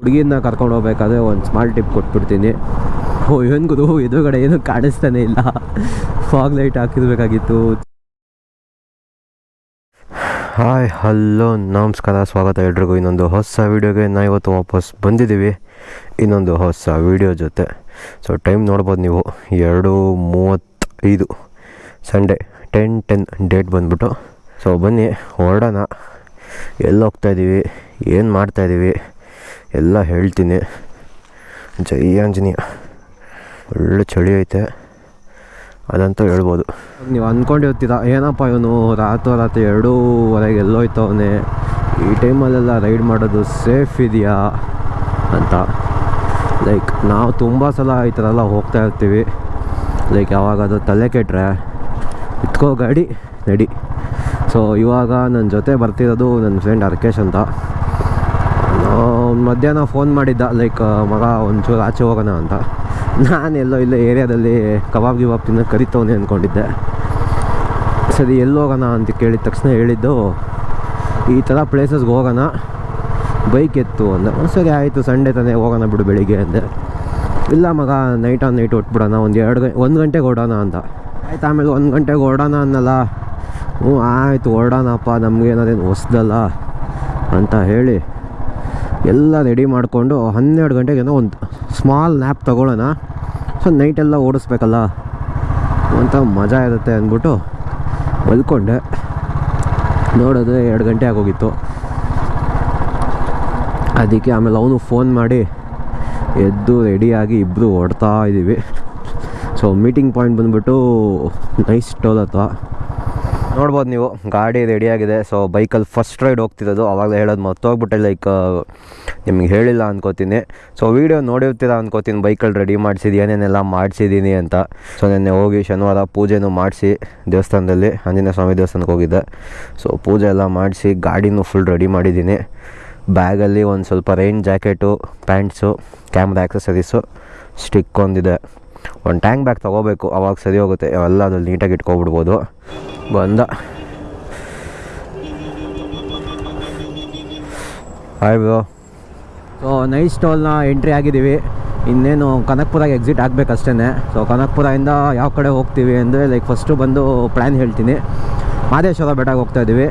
ಹುಡುಗಿನ ಕರ್ಕೊಂಡು ಹೋಗ್ಬೇಕಾದ್ರೆ ಒಂದು ಸ್ಮಾಲ್ ಟಿಪ್ ಕೊಟ್ಬಿಡ್ತೀನಿ. ಓ ಇವನ್ಗುದು ಎದುರುಗಡೆ ಏನು ಕಾಣಿಸ್ತಾನೆ ಇಲ್ಲ. ಫಾಗ್ ಲೈಟ್ ಹಾಕಿರ್ಬೇಕಾಗಿತ್ತು. ಹಾಯ್ ಹಲೋ ನಮಸ್ಕಾರ, ಸ್ವಾಗತ ಎಲ್ರಿಗೂ. ಇನ್ನೊಂದು ಹೊಸ ವೀಡಿಯೋಗೆ ನಾ ಇವತ್ತು ವಾಪಸ್ ಬಂದಿದ್ದೀವಿ. ಇನ್ನೊಂದು ಹೊಸ ವೀಡಿಯೋ ಜೊತೆ. ಸೊ ಟೈಮ್ ನೋಡ್ಬೋದು ನೀವು. ಎರಡು ಮೂವತ್ತೈದು. ಸಂಡೇ ಟೆನ್ ಟೆನ್ ಡೇಟ್ ಬಂದ್ಬಿಟ್ಟು. ಸೊ ಬನ್ನಿ, ಹೊರಡೋಣ. ಎಲ್ಲಿ ಹೋಗ್ತಾಯಿದ್ದೀವಿ ಏನು ಮಾಡ್ತಾಯಿದ್ದೀವಿ ಎಲ್ಲ ಹೇಳ್ತೀನಿ. ಜೈ ಆಂಜನೇಯ. ಒಳ್ಳೆ ಚಳಿ ಐತೆ. ಅದಂತೂ ಹೇಳ್ಬೋದು. ನೀವು ಅಂದ್ಕೊಂಡಿರ್ತೀರ ಏನಪ್ಪ ಇವನು ರಾತ್ರಿ ರಾತ್ರಿ ಎರಡೂವರೆಗೆ ಎಲ್ಲೋಯ್ತವನೆ, ಈ ಟೈಮಲ್ಲೆಲ್ಲ ರೈಡ್ ಮಾಡೋದು ಸೇಫ್ ಇದೆಯಾ ಅಂತ. ಲೈಕ್, ನಾವು ತುಂಬ ಸಲ ಈ ಥರ ಎಲ್ಲ ಹೋಗ್ತಾ ಇರ್ತೀವಿ. ಲೈಕ್ ಯಾವಾಗ ಅದು ತಲೆ ಕೆಟ್ಟರೆ ಇಟ್ಕೋ ಗಾಡಿ, ನಡಿ. ಸೊ, ಇವಾಗ ನನ್ನ ಜೊತೆ ಬರ್ತಿರೋದು ನನ್ನ ಫ್ರೆಂಡ್ ಅರ್ಕೇಶ್ ಅಂತ. ಮಧ್ಯಾಹ್ನ ಫೋನ್ ಮಾಡಿದ್ದ ಲೈಕ್ ಮಗ ಒಂಚೂರು ಆಚೆ ಹೋಗೋಣ ಅಂತ. ನಾನು ಎಲ್ಲೋ ಇಲ್ಲೇ ಏರಿಯಾದಲ್ಲಿ ಕಬಾಬ್ ಗಿಬಾಬ್ ತಿನ್ನ ಕರಿತವನೆ ಅಂದ್ಕೊಂಡಿದ್ದೆ ಸರಿ ಎಲ್ಲಿ ಹೋಗೋಣ ಅಂತ ಕೇಳಿದ ತಕ್ಷಣ ಹೇಳಿದ್ದು ಈ ಥರ ಪ್ಲೇಸಸ್ಗೆ ಹೋಗೋಣ ಬೈಕ್ ಎತ್ತು ಅಂದ. "ಹ್ಮ್, ಸರಿ ಆಯಿತು ಸಂಡೇ ತಾನೇ ಹೋಗೋಣ ಬಿಡು ಬೆಳಿಗ್ಗೆ ಅಂದೆ. ಇಲ್ಲ ಮಗ ನೈಟ್ ಆನ್ ನೈಟ್ ಹೊಟ್ಬಿಡೋಣ ಒಂದು ಎರಡು ಗಂಟೆ ಒಂದು ಗಂಟೆಗೆ ಓಡೋಣ ಅಂತ. ಆಯ್ತು ಆಮೇಲೆ ಒಂದು ಗಂಟೆಗೆ ಓಡೋಣ ಅನ್ನಲ್ಲ. ಹ್ಞೂ ಆಯಿತು ಹೊರಡೋಣಪ್ಪ ನಮಗೇನಾದೇನು ಹೊಸ್ದಲ್ಲ ಅಂತ ಹೇಳಿ. ಎಲ್ಲ ರೆಡಿ ಮಾಡಿಕೊಂಡು ಹನ್ನೆರಡು ಗಂಟೆಗೇನೋ ಒಂದು ಸ್ಮಾಲ್ ನ್ಯಾಪ್ ತೊಗೊಳ್ಳೋಣ. ಸೊ ನೈಟೆಲ್ಲ ಓಡಿಸ್ಬೇಕಲ್ಲ? ಅಂತ ಮಜಾ ಇರುತ್ತೆ ಅಂದ್ಬಿಟ್ಟು ಮಲ್ಕೊಂಡೆ ನೋಡಿದ್ರೆ ಎರಡು ಗಂಟೆ ಆಗೋಗಿತ್ತು. ಅದಕ್ಕೆ ಆಮೇಲೆ ಅವನು ಫೋನ್ ಮಾಡಿ ಎದ್ದು ರೆಡಿಯಾಗಿ ಇಬ್ಬರು ಹೊಡ್ತಾ ಇದ್ದೀವಿ ಸೊ ಮೀಟಿಂಗ್ ಪಾಯಿಂಟ್ ಬಂದುಬಿಟ್ಟು ನೈಸ್ ಟೋಲ್ ಹತ್ರ. ನೋಡ್ಬೋದು ನೀವು, ಗಾಡಿ ರೆಡಿಯಾಗಿದೆ ಸೊ ಬೈಕಲ್ಲಿ ಫಸ್ಟ್ ರೈಡ್ ಹೋಗ್ತಿರೋದು. ಅವಾಗಲೇ ಹೇಳೋದು ಮರ್ತೋಗ್ಬಿಟ್ಟೆ ಲೈಕ್ ನಿಮ್ಗೆ ಹೇಳಿಲ್ಲ ಅನ್ಕೋತೀನಿ. ಸೊ ವೀಡಿಯೋ ನೋಡಿರ್ತೀರ ಅನ್ಕೋತೀನಿ ಬೈಕಲ್ಲಿ ರೆಡಿ ಮಾಡಿಸಿದ್ದು ಏನೇನೆಲ್ಲ ಮಾಡಿಸಿದ್ದೀನಿ ಅಂತ. ಸೊ ನೆನ್ನೆ ಹೋಗಿ ಶನಿವಾರ ಪೂಜೆನೂ ಮಾಡಿಸಿ ದೇವಸ್ಥಾನದಲ್ಲಿ ಆಂಜನೇಯ ಸ್ವಾಮಿ ದೇವಸ್ಥಾನಕ್ಕೆ ಹೋಗಿದ್ದೆ. ಸೊ ಪೂಜೆ ಎಲ್ಲ ಮಾಡಿಸಿ ಗಾಡಿನೂ ಫುಲ್ ರೆಡಿ ಮಾಡಿದ್ದೀನಿ ಬ್ಯಾಗಲ್ಲಿ ಒಂದು ಸ್ವಲ್ಪ rain jacket pants camera accessories stick ಒಂದಿದೆ. ಒಂದು ಟ್ಯಾಂಕ್ ಬ್ಯಾಗ್ ತೊಗೋಬೇಕು, ಅವಾಗ ಸರಿ ಹೋಗುತ್ತೆ. ಎಲ್ಲ ಅದ್ರಲ್ಲಿ ನೀಟಾಗಿ ಇಟ್ಕೊಬಿಡ್ಬೋದು. ಬಂದ. ಬ್ರೋ ಸೊ ನೈಟ್ ಸ್ಟಾಲ್ನ ಎಂಟ್ರಿ ಆಗಿದ್ದೀವಿ. ಇನ್ನೇನು ಕನಕ್ಪುರಾಗೆ ಎಕ್ಸಿಟ್ ಆಗಬೇಕಷ್ಟೇ ಸೊ ಕನಕ್ಪುರದಿಂದ ಯಾವ ಕಡೆ ಹೋಗ್ತೀವಿ ಅಂದರೆ ಲೈಕ್ ಫಸ್ಟು ಬಂದು ಪ್ಲ್ಯಾನ್ ಹೇಳ್ತೀನಿ. ಮಾದೇಶ್ವರ ಬೆಟ್ಟಕ್ಕೆ ಹೋಗ್ತಾ ಇದ್ದೀವಿ.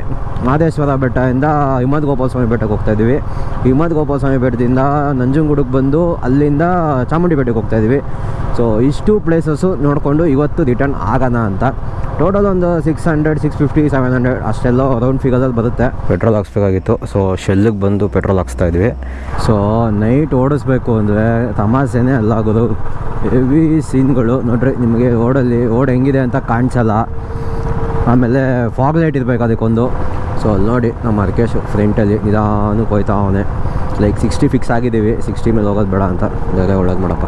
ಮಾದೇಶ್ವರ ಬೆಟ್ಟದಿಂದ ಹಿಮದ್ ಗೋಪಾಲಸ್ವಾಮಿ ಬೆಟ್ಟಕ್ಕೆ ಹೋಗ್ತಾ ಇದ್ದೀವಿ. ಹಿಮದ್ ಗೋಪಾಲಸ್ವಾಮಿ ಬೆಟ್ಟದಿಂದ ನಂಜನಗೂಡಿಗೆ ಬಂದು ಅಲ್ಲಿಂದ ಚಾಮುಂಡಿ ಬೆಟ್ಟಕ್ಕೆ ಹೋಗ್ತಾ ಇದ್ದೀವಿ. ಸೊ ಇಷ್ಟು ಪ್ಲೇಸಸ್ಸು ನೋಡಿಕೊಂಡು ಇವತ್ತು ರಿಟರ್ನ್ ಆಗೋಣ ಅಂತ. ಟೋಟಲ್ ಒಂದು six hundred six fifty seven hundred ಅಷ್ಟೆಲ್ಲ ರೌಂಡ್ ಫಿಗರಲ್ಲಿ ಬರುತ್ತೆ. ಪೆಟ್ರೋಲ್ ಹಾಕ್ಸ್ಬೇಕಾಗಿತ್ತು. ಸೊ ಶೆಲ್ಲಿಗೆ ಬಂದು ಪೆಟ್ರೋಲ್ ಹಾಕ್ಸ್ತಾ ಇದ್ವಿ ಸೊ ನೈಟ್ ಓಡಿಸ್ಬೇಕು ಅಂದರೆ ತಮಾಷೆನೇ ಅಲ್ಲ ಆಗೋದು ಹೆವಿ ಸೀನ್ಗಳು ನೋಡ್ರಿ, ನಿಮಗೆ ಓಡಲ್ಲಿ ಓಡ್ ಹೆಂಗಿದೆ ಅಂತ ಕಾಣಿಸಲ್ಲ. ಆಮೇಲೆ ಫಾಗ್ ಲೈಟ್ ಇರಬೇಕು ಅದಕ್ಕೊಂದು. ಸೊ ಅಲ್ಲಿ ನೋಡಿ ನಮ್ಮ ಅರ್ಕೇಶು ಫ್ರೆಂಟಲ್ಲಿ ನಿಧಾನಕ್ಕೆ ಹೋಯ್ತಾ ಅವನೇ. ಲೈಕ್ ಸಿಕ್ಸ್ಟಿ ಫಿಕ್ಸ್ ಆಗಿದ್ದೀವಿ. ಸಿಕ್ಸ್ಟಿ ಮೇಲೆ ಹೋಗೋದು ಬೇಡ ಅಂತ ಬೇರೆ ಒಳಗೆ ಮಾಡಪ್ಪ.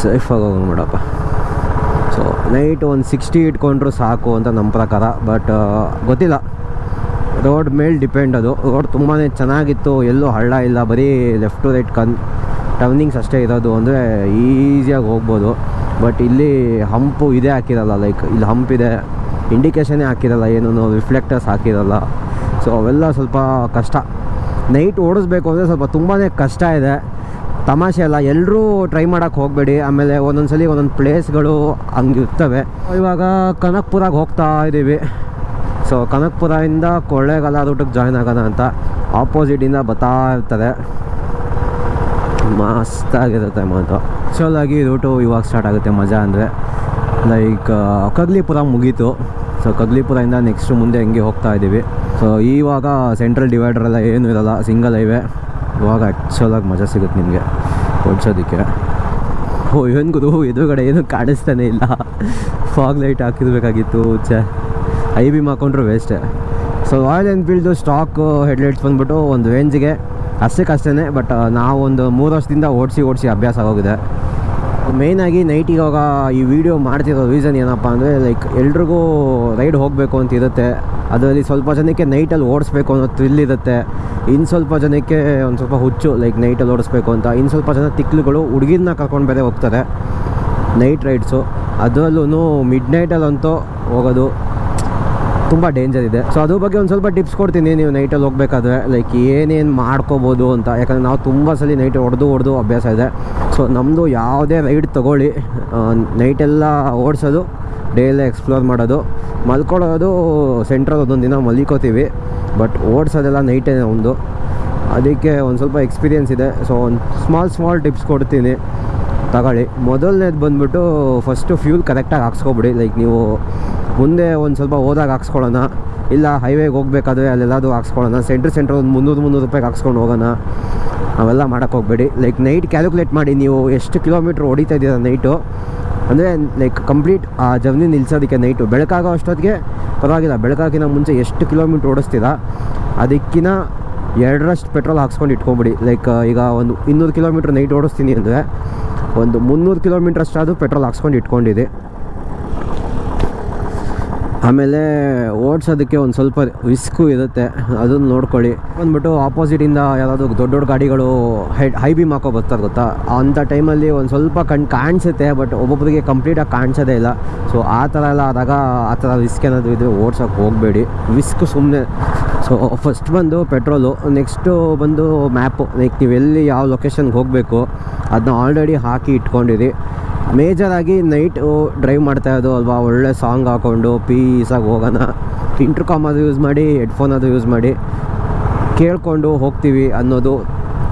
ಸೇಫಾಗಿ ಹೋಗೋದು ಮಾಡಪ್ಪ. ಸೊ ನೈಟ್ ಒಂದು ಸಿಕ್ಸ್ಟಿ ಇಟ್ಕೊಂಡ್ರು ಸಾಕು ಅಂತ ನಮ್ಮ ಪ್ರಕಾರ. ಬಟ್ ಗೊತ್ತಿಲ್ಲ. ರೋಡ್ ಮೇಲೆ ಡಿಪೆಂಡ್ ಅದು. ರೋಡ್ ತುಂಬಾ ಚೆನ್ನಾಗಿತ್ತು. ಎಲ್ಲೂ ಹಳ್ಳ ಇಲ್ಲ. ಬರೀ ಲೆಫ್ಟ್ ಟು ರೈಟ್ ಕನ್ ಟರ್ನಿಂಗ್ಸ್ ಅಷ್ಟೇ ಇರೋದು ಅಂದರೆ ಈಸಿಯಾಗಿ ಹೋಗ್ಬೋದು. ಬಟ್ ಇಲ್ಲಿ ಹಂಪು ಇದೇ ಹಾಕಿರಲ್ಲ. ಲೈಕ್ ಇಲ್ಲಿ ಹಂಪ್ ಇದೆ. ಇಂಡಿಕೇಶನೇ ಹಾಕಿರಲ್ಲ, ಏನೂ ರಿಫ್ಲೆಕ್ಟರ್ಸ್ ಹಾಕಿರಲ್ಲ. ಸೊ ಅವೆಲ್ಲ ಸ್ವಲ್ಪ ಕಷ್ಟ. ನೈಟ್ ಓಡಿಸ್ಬೇಕು ಅಂದರೆ ಸ್ವಲ್ಪ ತುಂಬಾ ಕಷ್ಟ ಇದೆ. ತಮಾಷೆ ಅಲ್ಲ ಎಲ್ಲರೂ ಟ್ರೈ ಮಾಡೋಕ್ಕೆ ಹೋಗಬೇಡಿ. ಆಮೇಲೆ ಒಂದೊಂದು ಸಲ ಒಂದೊಂದು ಪ್ಲೇಸ್ಗಳು ಹಂಗೆ ಇರ್ತವೆ. ಇವಾಗ ಕನಕ್ಪುರಾಗೆ ಹೋಗ್ತಾ ಇದ್ದೀವಿ ಸೊ ಕನಕ್ಪುರದಿಂದ ಕೊಳ್ಳೇಗಾಲ ರೂಟಿಗೆ ಜಾಯ್ನ್ ಆಗೋಣ ಅಂತ ಆಪೋಸಿಟಿಂದ ಬರ್ತಾ ಇರ್ತದೆ. ಮಸ್ತಾಗಿರುತ್ತೆ ಮಾತು ಆಗಿ ರೂಟು ಇವಾಗ ಸ್ಟಾರ್ಟ್ ಆಗುತ್ತೆ, ಮಜಾ ಅಂದರೆ. ಲೈಕ್ ಕಗ್ಲಿಪುರ ಮುಗೀತು. ಸೊ ಕಗ್ಲಿಪುರದಿಂದ ನೆಕ್ಸ್ಟ್ ಮುಂದೆ ಹೆಂಗೆ ಹೋಗ್ತಾ ಇದ್ದೀವಿ ಸೊ ಇವಾಗ ಸೆಂಟ್ರಲ್ ಡಿವೈಡರ್ ಎಲ್ಲ ಏನೂ ಇರಲ್ಲ ಸಿಂಗಲ್ ಹೈವೇ ಇವಾಗ ಆ್ಯಕ್ಚುಲಾಗಿ ಮಜಾ ಸಿಗುತ್ತೆ ನಿಮಗೆ, ಓಡಿಸೋದಕ್ಕೆ. ಓ ಇವನ್ಗುದು ಎದುರುಗಡೆ ಏನು ಕಾಣಿಸ್ತಾನೆ ಇಲ್ಲ. ಫಾಗ್ ಲೈಟ್ ಹಾಕಿರ್ಬೇಕಾಗಿತ್ತು, ಛೇ. ಐ ಬಿ ಹಾಕೊಂಡ್ರು ವೇಸ್ಟೇ so Royal Enfield stock headlights ಬಂದ್ಬಿಟ್ಟು ಒಂದು ರೇಂಜಿಗೆ ಅಷ್ಟಕ್ಕಷ್ಟೇ ಬಟ್ ನಾವೊಂದು ಮೂರು ವರ್ಷದಿಂದ ಓಡಿಸಿ ಓಡಿಸಿ ಅಭ್ಯಾಸ ಆಗೋಗಿದೆ. ಮೇಯ್ನಾಗಿ ನೈಟ್ ಇವಾಗ ಈ ವಿಡಿಯೋ ಮಾಡ್ತಿರೋ ರೀಸನ್ ಏನಪ್ಪ ಅಂದರೆ ಲೈಕ್ ಎಲ್ರಿಗೂ ರೈಡ್ ಹೋಗಬೇಕು ಅಂತ ಇರುತ್ತೆ. ಅದರಲ್ಲಿ ಸ್ವಲ್ಪ ಜನಕ್ಕೆ ನೈಟಲ್ಲಿ ಓಡಿಸ್ಬೇಕು ಅನ್ನೋ ಥ್ರಿಲ್ ಇರುತ್ತೆ. ಇನ್ನು ಸ್ವಲ್ಪ ಜನಕ್ಕೆ ಒಂದು ಸ್ವಲ್ಪ ಹುಚ್ಚು ಲೈಕ್ ನೈಟಲ್ಲಿ ಓಡಿಸ್ಬೇಕು ಅಂತ. ಇನ್ನು ಸ್ವಲ್ಪ ಜನ ತಿಕ್ಲುಗಳು ಹುಡುಗಿನ ಕರ್ಕೊಂಡು ಬೇರೆ ಹೋಗ್ತಾರೆ. ನೈಟ್ ರೈಡ್ಸು ಅದರಲ್ಲೂ ಮಿಡ್ ನೈಟಲ್ಲಂತೂ ಹೋಗೋದು ತುಂಬ ಡೇಂಜರ್ ಇದೆ. ಸೊ ಅದ್ರ ಬಗ್ಗೆ ಒಂದು ಸ್ವಲ್ಪ ಟಿಪ್ಸ್ ಕೊಡ್ತೀನಿ ನೀವು ನೈಟಲ್ಲಿ ಹೋಗಬೇಕಾದ್ರೆ. ಲೈಕ್ ಏನೇನು ಮಾಡ್ಕೋಬೋದು ಅಂತ. ಯಾಕಂದರೆ ನಾವು ತುಂಬ ಸಲ ನೈಟ್ ಹೊಡೆದು ಹೊಡೆದು ಅಭ್ಯಾಸ ಇದೆ. ಸೊ ನಮ್ಮದು ಯಾವುದೇ ರೈಡ್ ತೊಗೊಳ್ಳಿ. ನೈಟೆಲ್ಲ ಓಡಿಸೋದು ಡೈಲಿ ಎಕ್ಸ್ಪ್ಲೋರ್ ಮಾಡೋದು. ಮಲ್ಕೊಳ್ಳೋದು ಸೆಂಟ್ರಲ್ಲಿ ಒಂದೊಂದು ದಿನ ಮಲ್ಕೋತೀವಿ. ಬಟ್ ಓಡಿಸೋದೆಲ್ಲ ನೈಟೇ ಒಂದು. ಅದಕ್ಕೆ ಒಂದು ಸ್ವಲ್ಪ ಎಕ್ಸ್ಪೀರಿಯೆನ್ಸ್ ಇದೆ. ಸೊ ಒಂದು ಸ್ಮಾಲ್ ಸ್ಮಾಲ್ ಟಿಪ್ಸ್ ಕೊಡ್ತೀನಿ. ತಗೊಳ್ಳಿ. ಮೊದಲನೇದು ಬಂದುಬಿಟ್ಟು ಫಸ್ಟು ಫ್ಯೂಲ್ ಕರೆಕ್ಟಾಗಿ ಹಾಕ್ಸ್ಕೊಬಿಡಿ. ಲೈಕ್ ನೀವು ಮುಂದೆ ಒಂದು ಸ್ವಲ್ಪ ಹೋದಾಗ ಹಾಕ್ಸ್ಕೊಳ್ಳೋಣ. ಇಲ್ಲ ಹೈವೇಗೆ ಹೋಗ್ಬೇಕಾದ್ರೆ ಅಲ್ಲೆಲ್ಲಾದರೂ ಹಾಕ್ಸ್ಕೊಳ್ಳೋಣ. ಸೆಂಟ್ರ್ ಸೆಂಟ್ರ್ ಒಂದು ಮುನ್ನೂರು ಮುನ್ನೂರು ರೂಪಾಯಿಗೆ ಹಾಕ್ಸ್ಕೊಂಡು ಹೋಗೋಣ. ಅವೆಲ್ಲ ಮಾಡೋಕ್ಕೆ ಹೋಗಬೇಡಿ. ಲೈಕ್ ನೈಟ್ ಕ್ಯಾಲ್ಕುಲೇಟ್ ಮಾಡಿ ನೀವು ಎಷ್ಟು ಕಿಲೋಮೀಟ್ರ್ ಹೊಡಿತಾ ಇದ್ದೀರಾ ನೈಟು ಅಂದರೆ ಲೈಕ್ ಕಂಪ್ಲೀಟ್ ಆ ಜರ್ನಿ ನಿಲ್ಸೋದಕ್ಕೆ ನೈಟು ಬೆಳಕಾಗೋ ಅಷ್ಟೊತ್ತಿಗೆ ಪರವಾಗಿಲ್ಲ. ಬೆಳಕಾಗಿನ ಮುಂಚೆ ಎಷ್ಟು ಕಿಲೋಮೀಟ್ರ್ ಓಡಿಸ್ತೀರಾ ಅದಕ್ಕಿಂತ ಎರಡರಷ್ಟು ಪೆಟ್ರೋಲ್ ಹಾಕ್ಸ್ಕೊಂಡು ಇಟ್ಕೊಂಬಿಡಿ. ಲೈಕ್ ಈಗ ಒಂದು ಇನ್ನೂರು ಕಿಲೋಮೀಟ್ರ್ ನೈಟ್ ಓಡಿಸ್ತೀನಿ ಅಂದರೆ, ಒಂದು ಮುನ್ನೂರು ಕಿಲೋಮೀಟ್ರ್ ಅಷ್ಟಾದರೂ ಪೆಟ್ರೋಲ್ ಹಾಕ್ಸ್ಕೊಂಡು ಇಟ್ಕೊಂಡಿದೆ ಆಮೇಲೆ ಓಡಿಸೋದಕ್ಕೆ ಒಂದು ಸ್ವಲ್ಪ ರಿಸ್ಕು ಇರುತ್ತೆ. ಅದನ್ನು ನೋಡ್ಕೊಳ್ಳಿ. ಬಂದ್ಬಿಟ್ಟು ಆಪೋಸಿಟಿಂದ ಯಾವುದಾದ್ರು ದೊಡ್ಡ ದೊಡ್ಡ ಗಾಡಿಗಳು ಹೈ ಹೈ ಬೀಮ್ ಹಾಕೋ ಬರ್ತಾರೆ ಗೊತ್ತಾ? ಅಂಥ ಟೈಮಲ್ಲಿ ಒಂದು ಸ್ವಲ್ಪ ಕಣ್ ಕಾಣಿಸುತ್ತೆ ಬಟ್ ಒಬ್ಬೊಬ್ಬರಿಗೆ ಕಂಪ್ಲೀಟಾಗಿ ಕಾಣಿಸೋದೇ ಇಲ್ಲ. ಸೊ ಆ ಥರ ಎಲ್ಲ ಆದಾಗ ಆ ಥರ ರಿಸ್ಕ್ ಏನಾದರೂ ಇದ್ದರೆ ಓಡ್ಸೋಕ್ಕೆ ಹೋಗಬೇಡಿ. ರಿಸ್ಕ್ ಸುಮ್ಮನೆ ಸೊ ಫಸ್ಟ್ ಬಂದು ಪೆಟ್ರೋಲು ನೆಕ್ಸ್ಟು ಬಂದು ಮ್ಯಾಪು ಲೈಕ್ ನೀವು ಎಲ್ಲಿ ಯಾವ ಲೊಕೇಶನ್ಗೆ ಹೋಗಬೇಕು ಅದನ್ನ ಆಲ್ರೆಡಿ ಹಾಕಿ ಇಟ್ಕೊಂಡಿರಿ. ಮೇಜರಾಗಿ ನೈಟ್ ಡ್ರೈವ್ ಮಾಡ್ತಾ ಇರೋದು ಅಲ್ವಾ? ಒಳ್ಳೆ ಸಾಂಗ್ ಹಾಕ್ಕೊಂಡು ಪೀಸಾಗಿ ಹೋಗೋಣ. ಇಂಟ್ರ್ಕಾಮ್ ಅದು ಯೂಸ್ ಮಾಡಿ ಹೆಡ್ಫೋನ್ ಅದು ಯೂಸ್ ಮಾಡಿ ಕೇಳ್ಕೊಂಡು ಹೋಗ್ತೀವಿ ಅನ್ನೋದು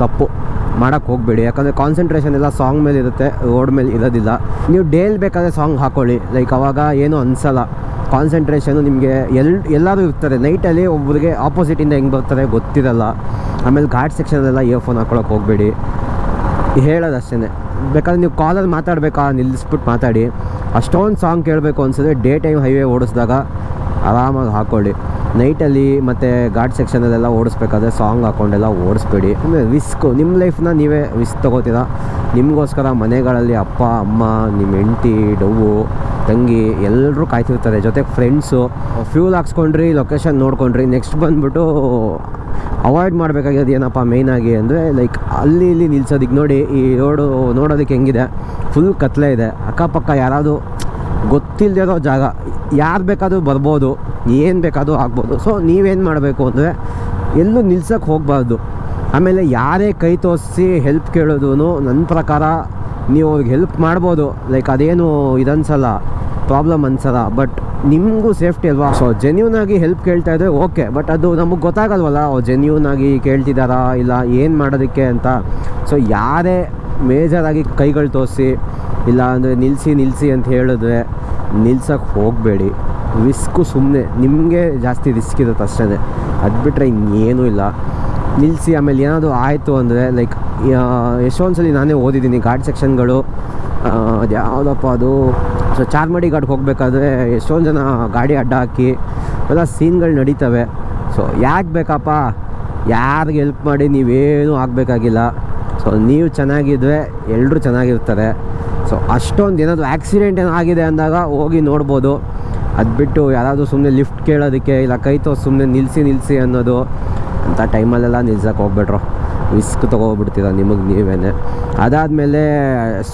ತಪ್ಪು. ಮಾಡೋಕ್ಕೆ ಹೋಗಬೇಡಿ. ಯಾಕಂದರೆ ಕಾನ್ಸಂಟ್ರೇಷನ್ ಎಲ್ಲ ಸಾಂಗ್ ಮೇಲೆ ಇರುತ್ತೆ ರೋಡ್ ಮೇಲೆ ಇರೋದಿಲ್ಲ. ನೀವು ಡೇಲ್ ಬೇಕಾದ್ರೆ ಸಾಂಗ್ ಹಾಕ್ಕೊಳ್ಳಿ ಲೈಕ್ ಅವಾಗ ಏನೂ ಅನಿಸಲ್ಲ. ಕಾನ್ಸಂಟ್ರೇಷನು ನಿಮಗೆ ಎಲ್ ಎಲ್ಲರೂ ಇರ್ತಾರೆ. ನೈಟಲ್ಲಿ ಒಬ್ಬರಿಗೆ ಆಪೋಸಿಟಿಂದ ಹೆಂಗೆ ಬರ್ತಾರೆ ಗೊತ್ತಿರಲ್ಲ. ಆಮೇಲೆ ಘಾಟ್ ಸೆಕ್ಷನಲ್ಲೆಲ್ಲ ಇಯರ್ಫೋನ್ ಹಾಕ್ಕೊಳಕ್ಕೆ ಹೋಗಬೇಡಿ. ಹೇಳೋದು ಅಷ್ಟೇ ಬೇಕಾದ್ರೆ ನೀವು ಕಾಲಲ್ಲಿ ಮಾತಾಡಬೇಕಾ ನಿಲ್ಲಿಸ್ಬಿಟ್ಟು ಮಾತಾಡಿ. ಅಷ್ಟೊಂದು ಸಾಂಗ್ ಕೇಳಬೇಕು ಅನಿಸಿದ್ರೆ ಡೇ ಟೈಮ್ ಹೈವೇ ಓಡಿಸಿದಾಗ ಆರಾಮಾಗಿ ಹಾಕ್ಕೊಳ್ಳಿ. ನೈಟಲ್ಲಿ ಮತ್ತು ಘಾಟ್ ಸೆಕ್ಷನಲ್ಲೆಲ್ಲ ಓಡಿಸ್ಬೇಕಾದ್ರೆ ಸಾಂಗ್ ಹಾಕ್ಕೊಂಡೆಲ್ಲ ಓಡಿಸ್ಬೇಡಿ. ಆಮೇಲೆ ರಿಸ್ಕು ನಿಮ್ಮ ಲೈಫ್ನ ನೀವೇ ರಿಸ್ಕ್ ತೊಗೋತೀರಾ? ನಿಮಗೋಸ್ಕರ ಮನೆಗಳಲ್ಲಿ ಅಪ್ಪ, ಅಮ್ಮ ನಿಮ್ಮ ಹೆಂಡತಿ ಡವ್ವು ತಂಗಿ ಎಲ್ಲರೂ ಕಾಯ್ತಿರ್ತಾರೆ. ಜೊತೆಗೆ ಫ್ರೆಂಡ್ಸು ಫ್ಯೂಲ್ ಹಾಕ್ಸ್ಕೊಂಡ್ರಿ ಲೊಕೇಶನ್ ನೋಡ್ಕೊಂಡ್ರಿ ನೆಕ್ಸ್ಟ್ ಬಂದುಬಿಟ್ಟು ಅವಾಯ್ಡ್ ಮಾಡಬೇಕಾಗಿರೋದು ಏನಪ್ಪ ಮೇಯ್ನಾಗಿ ಅಂದರೆ ಲೈಕ್ ಅಲ್ಲಿ ಇಲ್ಲಿ ನಿಲ್ಸೋದಕ್ಕೆ ನೋಡಿ ಈ ರೋಡು ನೋಡೋದಕ್ಕೆ ಹೆಂಗಿದೆ ಫುಲ್ ಕತ್ಲೆ ಇದೆ. ಅಕ್ಕಪಕ್ಕ ಯಾರಾದರೂ ಗೊತ್ತಿಲ್ಲದಿರೋ ಜಾಗ, ಯಾರು ಬೇಕಾದರೂ ಬರ್ಬೋದು, ಏನು ಬೇಕಾದರೂ ಆಗ್ಬೋದು. ಸೊ ನೀವೇನು ಮಾಡಬೇಕು ಅಂದರೆ, ಎಲ್ಲೂ ನಿಲ್ಸೋಕ್ಕೆ ಹೋಗಬಾರ್ದು. ಆಮೇಲೆ ಯಾರೇ ಕೈ ತೋರಿಸಿ ಹೆಲ್ಪ್ ಕೇಳೋದು ನನ್ನ ಪ್ರಕಾರ ನೀವು ಅವ್ರಿಗೆ ಹೆಲ್ಪ್ ಮಾಡ್ಬೋದು. ಲೈಕ್ ಅದೇನು ಇದನ್ಸಲ್ಲ ಪ್ರಾಬ್ಲಮ್ ಅನ್ಸಲ್ಲ ಬಟ್ ನಿಮಗೂ ಸೇಫ್ಟಿ ಅಲ್ವಾ? ಸೊ ಜೆನ್ಯೂನ್ ಆಗಿ ಹೆಲ್ಪ್ ಕೇಳ್ತಾ ಇದ್ರೆ ಓಕೆ ಬಟ್ ಅದು ನಮಗೆ ಗೊತ್ತಾಗಲ್ವಲ್ಲ ಜೆನ್ಯೂನ್ ಆಗಿ ಕೇಳ್ತಿದ್ದಾರಾ ಇಲ್ಲ ಏನು ಮಾಡೋದಕ್ಕೆ ಅಂತ. ಸೊ ಯಾರೇ ಮೇಜರಾಗಿ ಕೈಗಳು ತೋರಿಸಿ ಇಲ್ಲ ಅಂದರೆ ನಿಲ್ಲಿಸಿ ನಿಲ್ಲಿಸಿ ಅಂತ ಹೇಳಿದ್ರೆ ನಿಲ್ಸೋಕ್ಕೆ ಹೋಗಬೇಡಿ. ರಿಸ್ಕು ಸುಮ್ಮನೆ ನಿಮಗೆ ಜಾಸ್ತಿ ರಿಸ್ಕ್ ಇರುತ್ತೆ ಅಷ್ಟೇ ಅದು ಬಿಟ್ಟರೆ ಇನ್ನೇನೂ ಇಲ್ಲ. ನಿಲ್ಲಿಸಿ ಆಮೇಲೆ ಏನಾದರೂ ಆಯಿತು ಅಂದರೆ ಲೈಕ್ ಎಷ್ಟೊಂದು ಸಲ ನಾನೇ ಓದಿದ್ದೀನಿ. ಘಾಟ್ ಸೆಕ್ಷನ್ಗಳು ಅದು ಯಾವುದಪ್ಪ ಅದು? ಸೊ ಚಾರ್ಮಡಿ ಘಾಟ್ಗೆ ಹೋಗಬೇಕಾದ್ರೆ ಎಷ್ಟೊಂದು ಜನ ಗಾಡಿ ಅಡ್ಡ ಹಾಕಿ, ಎಲ್ಲ ಸೀನ್ಗಳು ನಡೀತವೆ. ಸೊ ಯಾಕೆ ಬೇಕಪ್ಪ? ಯಾರಿಗೆ ಹೆಲ್ಪ್ ಮಾಡಿ ನೀವೇನೂ ಆಗಬೇಕಾಗಿಲ್ಲ. ಸೊ ನೀವು ಚೆನ್ನಾಗಿದ್ದರೆ ಎಲ್ಲರೂ ಚೆನ್ನಾಗಿರ್ತಾರೆ. ಸೊ ಅಷ್ಟೊಂದು ಏನಾದರೂ ಆ್ಯಕ್ಸಿಡೆಂಟ್ ಏನೋ ಆಗಿದೆ ಅಂದಾಗ ಹೋಗಿ ನೋಡ್ಬೋದು. ಅದು ಬಿಟ್ಟು ಯಾರಾದರೂ ಸುಮ್ಮನೆ ಲಿಫ್ಟ್ ಕೇಳೋದಕ್ಕೆ, ಇಲ್ಲ ಕೈ ಸುಮ್ಮನೆ ನಿಲ್ಲಿಸಿ ನಿಲ್ಲಿಸಿ ಅನ್ನೋದು. ಅಂಥ ಟೈಮಲ್ಲೆಲ್ಲ ನಿಲ್ಸಕ್ಕೆ ಹೋಗ್ಬಿಟ್ರು. ರಿಸ್ಕ್ ತೊಗೊಬಿಡ್ತೀರ ನಿಮಗೆ ನೀವೇ ಅದಾದಮೇಲೆ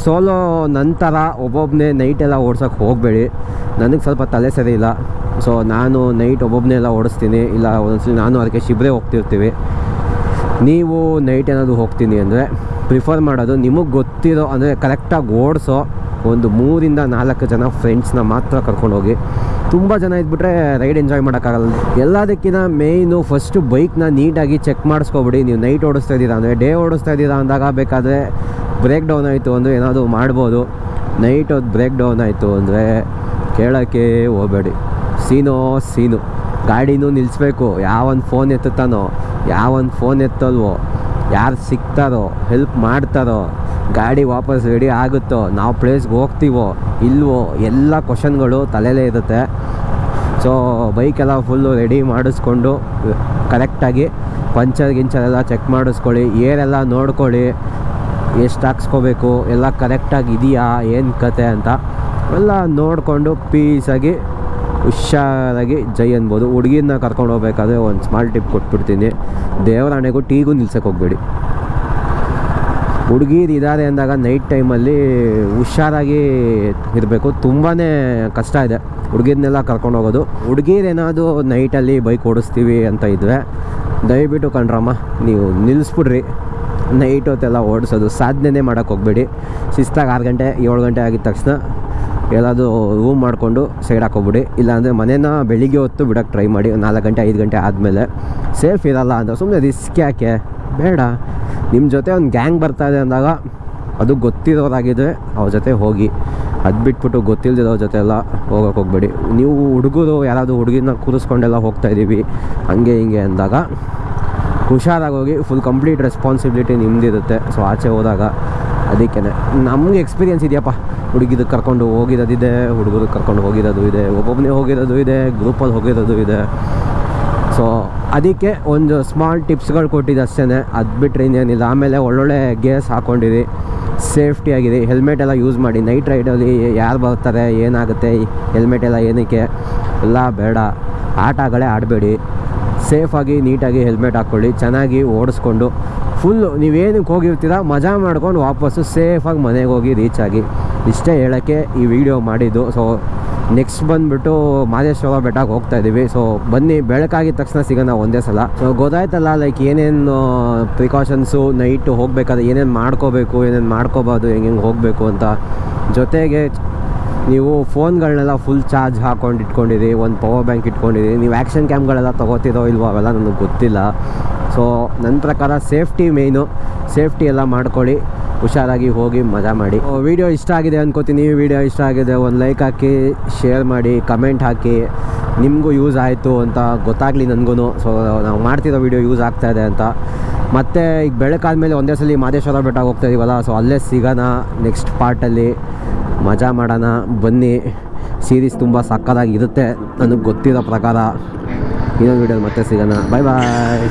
ಸೋಲೋ ನಂತರ ಒಬ್ಬೊಬ್ಬನೇ ನೈಟೆಲ್ಲ ಓಡ್ಸೋಕೆ ಹೋಗಬೇಡಿ. ನನಗೆ ಸ್ವಲ್ಪ ತಲೆ ಸರಿ ಇಲ್ಲ. ಸೊ ನಾನು ನೈಟ್ ಒಬ್ಬೊಬ್ಬನೇ ಎಲ್ಲ ಓಡಿಸ್ತೀನಿ. ಇಲ್ಲ ಒಂದೊಂದ್ಸಲಿ ನಾನು ಅದಕ್ಕೆ ಶಿಬ್ರೆ ಹೋಗ್ತಿರ್ತೀವಿ. ನೀವು ನೈಟ್ ಏನಾದರೂ ಹೋಗ್ತೀನಿ ಅಂದರೆ ಪ್ರಿಫರ್ ಮಾಡೋದು ನಿಮಗೆ ಗೊತ್ತಿರೋ, ಅಂದರೆ ಕರೆಕ್ಟಾಗಿ ಓಡಿಸೋ ಒಂದು ಮೂರಿಂದ ನಾಲ್ಕು ಜನ ಫ್ರೆಂಡ್ಸ್ನ ಮಾತ್ರ ಕರ್ಕೊಂಡು ಹೋಗಿ ತುಂಬ ಜನ ಇದ್ಬಿಟ್ರೆ ರೈಡ್ ಎಂಜಾಯ್ ಮಾಡೋಕ್ಕಾಗಲ್ಲ. ಎಲ್ಲದಕ್ಕಿಂತ ಮೇಯ್ನು ಫಸ್ಟು ಬೈಕ್ನ ನೀಟಾಗಿ ಚೆಕ್ ಮಾಡಿಸ್ಕೊಬಿಡಿ. ನೀವು ನೈಟ್ ಓಡಿಸ್ತಾ ಇದ್ದೀರಾ ಅಂದರೆ ಡೇ ಓಡಿಸ್ತಾ ಇದ್ದೀರಾ ಅಂದಾಗ ಬೇಕಾದರೆ ಬ್ರೇಕ್ ಡೌನ್ ಆಯಿತು ಅಂದರೆ ಏನಾದರೂ ಮಾಡ್ಬೋದು. ನೈಟ್ ಬ್ರೇಕ್ ಡೌನ್ ಆಯಿತು ಅಂದರೆ ಕೇಳೋಕ್ಕೆ ಹೋಗಬೇಡಿ. ಸೀನೋ ಸೀನು. ಗಾಡಿನೂ ನಿಲ್ಲಿಸ್ಬೇಕು ಯಾವೊಂದು ಫೋನ್ ಎತ್ತುತ್ತಾನೋ ಯಾವೊಂದು ಫೋನ್ ಎತ್ತಲ್ವೋ, ಯಾರು ಸಿಗ್ತಾರೋ ಹೆಲ್ಪ್ ಮಾಡ್ತಾರೋ, ಗಾಡಿ ವಾಪಸ್ ರೆಡಿ ಆಗುತ್ತೋ, ನಾವು ಪ್ಲೇಸ್ಗೆ ಹೋಗ್ತೀವೋ ಇಲ್ವೋ ಎಲ್ಲ ಕ್ವಶನ್ಗಳು ತಲೆಯಲ್ಲೇ ಇರುತ್ತೆ. ಸೊ ಬೈಕೆಲ್ಲ ಫುಲ್ಲು ರೆಡಿ ಮಾಡಿಸ್ಕೊಂಡು ಕರೆಕ್ಟಾಗಿ ಪಂಚರ್ ಗಿಂಚರ್ ಎಲ್ಲ ಚೆಕ್ ಮಾಡಿಸ್ಕೊಳ್ಳಿ. ಏರೆಲ್ಲ ನೋಡ್ಕೊಳ್ಳಿ. ಎಷ್ಟು ಹಾಕ್ಸ್ಕೋಬೇಕು? ಎಲ್ಲ ಕರೆಕ್ಟಾಗಿ ಇದೆಯಾ? ಏನು ಕತೆ ಅಂತ. ಎಲ್ಲ ನೋಡಿಕೊಂಡು ಪೀಸಾಗಿ ಹುಷಾರಾಗಿ ಜೈ ಅನ್ಬೋದು. ಹುಡುಗಿನ ಕರ್ಕೊಂಡು ಹೋಗ್ಬೇಕಾದ್ರೆ ಒಂದು ಸ್ಮಾಲ್ ಟಿಪ್ ಕೊಟ್ಬಿಡ್ತೀನಿ. ದೇವರಾಣೆಗೂ ಟೀಗೂ ನಿಲ್ಸಕ್ಕೆ ಹೋಗ್ಬೇಡಿ. ಹುಡುಗೀರು ಇದ್ದಾರೆ ಅಂದಾಗ ನೈಟ್ ಟೈಮಲ್ಲಿ ಹುಷಾರಾಗಿ ಇರಬೇಕು. ತುಂಬಾ ಕಷ್ಟ ಇದೆ ಹುಡುಗಿರ್ನೆಲ್ಲ ಕರ್ಕೊಂಡು ಹೋಗೋದು. ಹುಡುಗಿರೇನಾದ್ರು ನೈಟಲ್ಲಿ ಬೈಕ್ ಓಡಿಸ್ತೀವಿ ಅಂತ ಇದ್ದರೆ ದಯವಿಟ್ಟು ಕಣ್ರಮ್ಮ, ನೀವು ನಿಲ್ಲಿಸ್ಬಿಡ್ರಿ ನೈಟ್ ಹೊತ್ತೆಲ್ಲ ಓಡಿಸೋದು ಸಾಧನೆ ಮಾಡೋಕ್ಕೆ ಹೋಗ್ಬೇಡಿ. ಶಿಸ್ತಾಗಿ ಆರು ಗಂಟೆ, ಏಳು ಗಂಟೆ ಆಗಿದ ತಕ್ಷಣ ಎಲ್ಲಾದರೂ ರೂಮ್ ಮಾಡಿಕೊಂಡು ಸೈಡ್ ಹಾಕೋಬಿಡಿ ಇಲ್ಲಾಂದರೆ ಮನೇನ ಬೆಳಿಗ್ಗೆ ಹೊತ್ತು ಬಿಡೋಕ್ಕೆ ಟ್ರೈ ಮಾಡಿ, ನಾಲ್ಕು ಗಂಟೆ, ಐದು ಗಂಟೆ ಆದಮೇಲೆ ಸೇಫ್ ಇರಲ್ಲ ಅಂತ ಸುಮ್ಮನೆ ರಿಸ್ಕ್ ಯಾಕೆ? ಬೇಡ. ನಿಮ್ಮ ಜೊತೆ ಒಂದು ಗ್ಯಾಂಗ್ ಬರ್ತಾ ಇದೆ ಅಂದಾಗ ಅದು ಗೊತ್ತಿರೋದಾಗಿದೆ ಅವ್ರ ಜೊತೆ ಹೋಗಿ. ಅದು ಬಿಟ್ಬಿಟ್ಟು ಗೊತ್ತಿಲ್ಲದಿರೋ ಜೊತೆ ಎಲ್ಲ ಹೋಗೋಕೆ ಹೋಗ್ಬೇಡಿ. ನೀವು ಹುಡುಗರು, ಯಾರಾದರೂ ಹುಡುಗಿನ ಕೂರಿಸ್ಕೊಂಡೆಲ್ಲ ಹೋಗ್ತಾ ಇದ್ದೀವಿ ಹಂಗೆ ಹಿಂಗೆ ಅಂದಾಗ ಹುಷಾರಾಗಿ ಹೋಗಿ ಫುಲ್ ಕಂಪ್ಲೀಟ್ ರೆಸ್ಪಾನ್ಸಿಬಿಲಿಟಿ ನಿಮ್ಮದಿರುತ್ತೆ ಸೊ ಆಚೆ ಹೋದಾಗ ಅದಕ್ಕೇ ನಮಗೆ ಎಕ್ಸ್ಪೀರಿಯನ್ಸ್ ಇದೆಯಪ್ಪ. ಹುಡುಗಿದು ಕರ್ಕೊಂಡು ಹೋಗಿರೋದಿದೆ ಹುಡುಗರು ಕರ್ಕೊಂಡು ಹೋಗಿರೋದು ಇದೆ ಒಬ್ಬೊಬ್ಬನೇ ಹೋಗಿರೋದು ಇದೆ ಗ್ರೂಪಲ್ಲಿ ಹೋಗಿರೋದು ಇದೆ. ಸೊ ಅದಕ್ಕೆ ಒಂದು ಸ್ಮಾಲ್ ಟಿಪ್ಸ್ಗಳು ಕೊಟ್ಟಿದ್ದು ಅಷ್ಟೇ ಅದು ಬಿಟ್ಟರೆ ಇನ್ನೇನಿಲ್ಲ. ಆಮೇಲೆ ಒಳ್ಳೊಳ್ಳೆ ಗೇರ್ಸ್ ಹಾಕ್ಕೊಂಡಿರಿ ಸೇಫ್ಟಿ ಆಗಿದೆ. ಹೆಲ್ಮೆಟ್ ಎಲ್ಲ ಯೂಸ್ ಮಾಡಿ. ನೈಟ್ ರೈಡಲ್ಲಿ ಯಾರು ಬರ್ತಾರೆ, ಏನಾಗುತ್ತೆ ಹೆಲ್ಮೆಟ್ ಎಲ್ಲ ಏನಕ್ಕೆ? ಎಲ್ಲ ಬೇಡ. ಆಟಗಳೇ ಆಡಬೇಡಿ. ಸೇಫಾಗಿ ನೀಟಾಗಿ ಹೆಲ್ಮೆಟ್ ಹಾಕ್ಕೊಳ್ಳಿ ಚೆನ್ನಾಗಿ ಓಡಿಸ್ಕೊಂಡು. ಫುಲ್ಲು ನೀವೇನಕ್ಕೆ ಹೋಗಿರ್ತೀರ, ಮಜಾ ಮಾಡ್ಕೊಂಡು ವಾಪಸ್ಸು ಸೇಫಾಗಿ ಮನೆಗೆ ಹೋಗಿ ರೀಚ್ ಆಗಿ. ಇಷ್ಟೇ ಹೇಳೋಕ್ಕೆ ಈ ವಿಡಿಯೋ ಮಾಡಿದ್ದು. ಸೊ ನೆಕ್ಸ್ಟ್ ಬಂದುಬಿಟ್ಟು ಮಾದೇಶ್ವರ ಬೆಟ್ಟಕ್ಕೆ ಹೋಗ್ತಾ ಇದ್ದೀವಿ ಸೊ ಬನ್ನಿ, ಬೆಳಕಾಗಿದ ತಕ್ಷಣ ಸಿಗೋಣ ಒಂದೇ ಸಲ. ಸೊ ಗೊತ್ತಾಯ್ತಲ್ಲ ಲೈಕ್ ಏನೇನು ಪ್ರಿಕಾಷನ್ಸು ನೈಟು ಹೋಗಬೇಕಾದ್ರೆ ಏನೇನು ಮಾಡ್ಕೋಬೇಕು, ಏನೇನು ಮಾಡ್ಕೋಬಾರ್ದು, ಹೆಂಗೆ ಹೆಂಗೆ ಹೋಗಬೇಕು ಅಂತ. ಜೊತೆಗೆ ನೀವು ಫೋನ್ಗಳನ್ನೆಲ್ಲ ಫುಲ್ ಚಾರ್ಜ್ ಹಾಕೊಂಡು ಇಟ್ಕೊಂಡಿರಿ, ಒಂದು ಪವರ್ ಬ್ಯಾಂಕ್ ಇಟ್ಕೊಂಡಿರಿ. ನೀವು ಆ್ಯಕ್ಷನ್ ಕ್ಯಾಮ್ಗಳೆಲ್ಲ ತೊಗೋತಿರೋ ಇಲ್ವೋ ಅವೆಲ್ಲ ನನಗೆ ಗೊತ್ತಿಲ್ಲ. ಸೊ ನನ್ನ ಪ್ರಕಾರ ಸೇಫ್ಟಿ ಮೇಯ್ನು ಸೇಫ್ಟಿ ಎಲ್ಲ ಮಾಡ್ಕೊಳ್ಳಿ. ಹುಷಾರಾಗಿ ಹೋಗಿ ಮಜಾ ಮಾಡಿ. ವಿಡಿಯೋ ಇಷ್ಟ ಆಗಿದೆ ಅನ್ಕೋತೀನಿ. ವಿಡಿಯೋ ಇಷ್ಟ ಆಗಿದೆ, ಒಂದು ಲೈಕ್ ಹಾಕಿ ಶೇರ್ ಮಾಡಿ ಕಮೆಂಟ್ ಹಾಕಿ. ನಿಮಗೂ ಯೂಸ್ ಆಯಿತು ಅಂತ ಗೊತ್ತಾಗಲಿ ನನಗೂ ಸೊ ನಾವು ಮಾಡ್ತಿರೋ ವಿಡಿಯೋ ಯೂಸ್ ಆಗ್ತಾ ಇದೆ ಅಂತ. ಮತ್ತು ಈಗ ಬೆಳಕಾದ್ಮೇಲೆ ಒಂದೇ ಸಲ ಮಾದೇಶ್ವರ ಬೆಟ್ಟ ಹೋಗ್ತಾ ಇದೀವಲ್ಲ ಸೊ ಅಲ್ಲೇ ಸಿಗೋಣ ನೆಕ್ಸ್ಟ್ ಪಾರ್ಟಲ್ಲಿ ಮಜಾ ಮಾಡೋಣ, ಬನ್ನಿ. ಸೀರೀಸ್ ತುಂಬ ಸಕ್ಕತ್ತಾಗಿರುತ್ತೆ ನನಗೆ ಗೊತ್ತಿರೋ ಪ್ರಕಾರ. ಇನ್ನೊಂದು ವೀಡಿಯೋಲಿ ಮತ್ತೆ ಸಿಗೋಣ. ಬಾಯ್ ಬಾಯ್